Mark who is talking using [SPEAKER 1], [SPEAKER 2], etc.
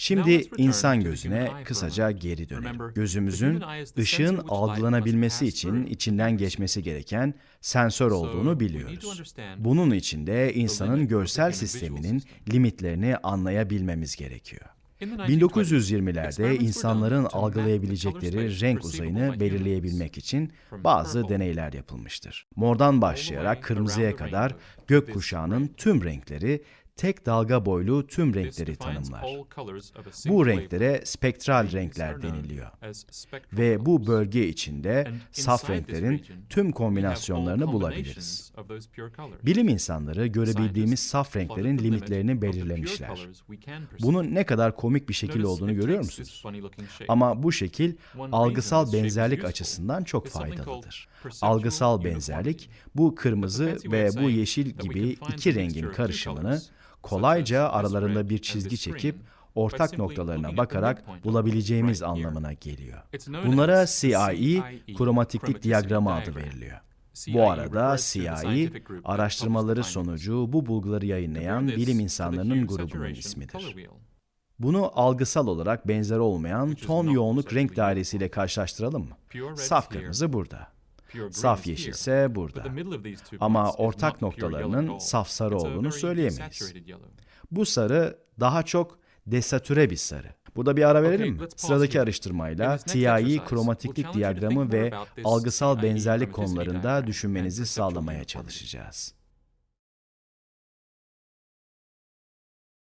[SPEAKER 1] Şimdi insan gözüne kısaca geri dönelim. Gözümüzün ışığın algılanabilmesi için içinden geçmesi gereken sensör olduğunu biliyoruz. Bunun için de insanın görsel sisteminin limitlerini anlayabilmemiz gerekiyor. 1920'lerde insanların algılayabilecekleri renk uzayını belirleyebilmek için bazı deneyler yapılmıştır. Mordan başlayarak kırmızıya kadar gökkuşağının tüm renkleri tek dalga boylu tüm renkleri tanımlar. Bu renklere spektral renkler deniliyor. Ve bu bölge içinde saf renklerin tüm kombinasyonlarını bulabiliriz. Bilim insanları görebildiğimiz saf renklerin limitlerini belirlemişler. Bunun ne kadar komik bir şekil olduğunu görüyor musunuz? Ama bu şekil algısal benzerlik açısından çok faydalıdır. Algısal benzerlik bu kırmızı ve bu yeşil gibi iki rengin karışımını kolayca aralarında bir çizgi çekip ortak noktalarına bakarak bulabileceğimiz anlamına geliyor. Bunlara CIE kromatiklik diyagramı adı veriliyor. Bu arada CIE, araştırmaları sonucu bu bulguları yayınlayan bilim insanlarının grubunun ismidir. Bunu algısal olarak benzer olmayan ton yoğunluk renk dairesiyle karşılaştıralım mı? Saf kırmızı burada. Saf yeşil ise burada. Ama ortak noktalarının saf sarı olduğunu söyleyemeyiz. Bu sarı daha çok desatüre bir sarı. Burada bir ara verelim mi? Sıradaki araştırmayla TIE kromatiklik diyagramı ve algısal benzerlik konularında düşünmenizi sağlamaya çalışacağız.